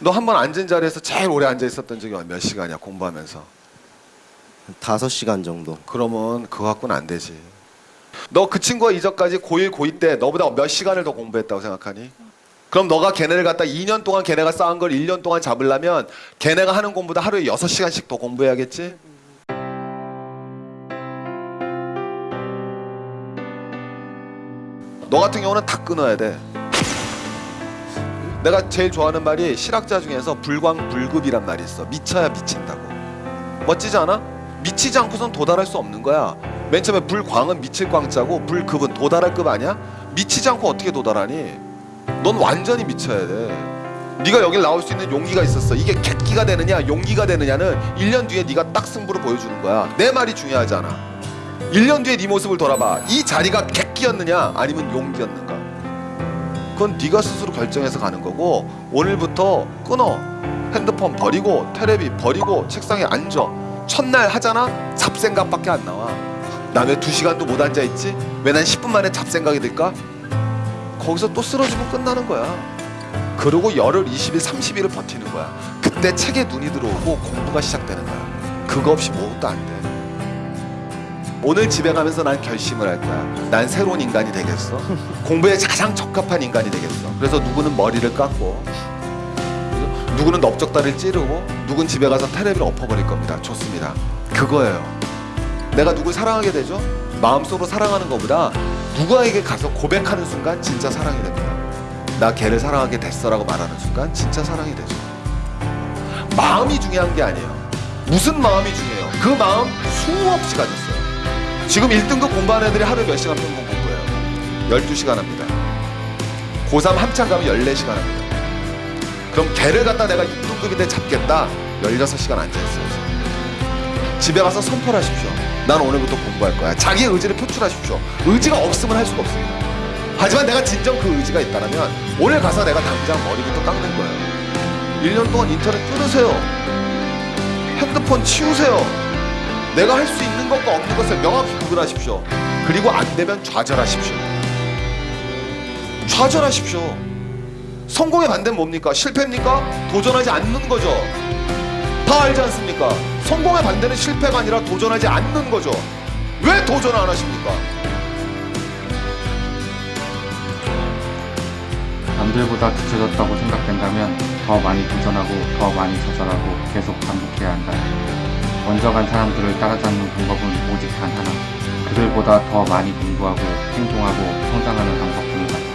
너 한 번 앉은 자리에서 제일 오래 앉아 있었던 적이 몇 시간이야 공부하면서? 다섯 시간 정도. 그러면 그거 갖고는 안 되지. 너 그 친구가 이전까지 고1 고2 때 너보다 몇 시간을 더 공부했다고 생각하니? 그럼 너가 걔네를 갖다 2년 동안 걔네가 쌓은 걸 1년 동안 잡으려면 걔네가 하는 공부보다 하루에 6시간씩 더 공부해야겠지? 너 같은 경우는 다 끊어야 돼. 내가 제일 좋아하는 말이 실학자 중에서 불광불급이란 말이 있어. 미쳐야 미친다고. 멋지지 않아? 미치지 않고선 도달할 수 없는 거야. 맨 처음에 불광은 미칠 광자고 불급은 도달할 급 아니야? 미치지 않고 어떻게 도달하니? 넌 완전히 미쳐야 돼. 네가 여길 나올 수 있는 용기가 있었어. 이게 객기가 되느냐, 용기가 되느냐는 1년 뒤에 네가 딱 승부를 보여주는 거야. 내 말이 중요하잖아. 1년 뒤에 네 모습을 돌아봐. 이 자리가 객기였느냐, 아니면 용기였는가? 그건 네가 스스로 결정해서 가는 거고 오늘부터 끊어. 핸드폰 버리고 테레비 버리고 책상에 앉아. 첫날 하잖아. 잡생각밖에 안 나와. 나 왜 두 시간도 못 앉아 있지? 왜 난 10분 만에 잡생각이 들까? 거기서 또 쓰러지면 끝나는 거야. 그러고 열흘, 20일, 30일을 버티는 거야. 그때 책에 눈이 들어오고 공부가 시작되는 거야. 그거 없이 뭐도 안 돼. 오늘 집에 가면서 난 결심을 할 거야. 난 새로운 인간이 되겠어. 공부에 가장 적합한 인간이 되겠어. 그래서 누구는 머리를 깎고? 누구는 넓적다리를 찌르고, 누군 집에 가서 테레비를 엎어버릴 겁니다. 좋습니다. 그거예요. 내가 누굴 사랑하게 되죠? 마음속으로 사랑하는 것보다 누구에게 가서 고백하는 순간 진짜 사랑이 됩니다. 나 걔를 사랑하게 됐어 라고 말하는 순간 진짜 사랑이 되죠. 마음이 중요한 게 아니에요. 무슨 마음이 중요해요. 그 마음 수없이 가졌어요. 지금 1등급 공부하는 애들이 하루에 몇 시간 평균 공부해요? 12시간 합니다. 고3 한참 가면 14시간 합니다. 그럼 걔를 갖다 내가 6등급인데 잡겠다? 16시간 앉아있어요. 집에 가서 선포하십시오. 난 오늘부터 공부할 거야. 자기의 의지를 표출하십시오. 의지가 없으면 할 수가 없습니다. 하지만 내가 진정 그 의지가 있다면 오늘 가서 내가 당장 머리부터 깎는 거예요. 1년 동안 인터넷 끊으세요. 핸드폰 치우세요. 내가 할 수 있는 것과 없는 것을 명확히 구분하십시오. 그리고 안 되면 좌절하십시오. 좌절하십시오. 성공의 반대는 뭡니까? 실패입니까? 도전하지 않는 거죠. 다 알지 않습니까? 성공의 반대는 실패가 아니라 도전하지 않는 거죠. 왜 도전 안 하십니까? 남들보다 뒤쳐졌다고 생각된다면 더 많이 도전하고 더 많이 좌절하고 계속 반복해야 한다. 먼저 간 사람들을 따라잡는 방법은 오직 단 하나. 그들보다 더 많이 공부하고 행동하고 성장하는 방법뿐이다.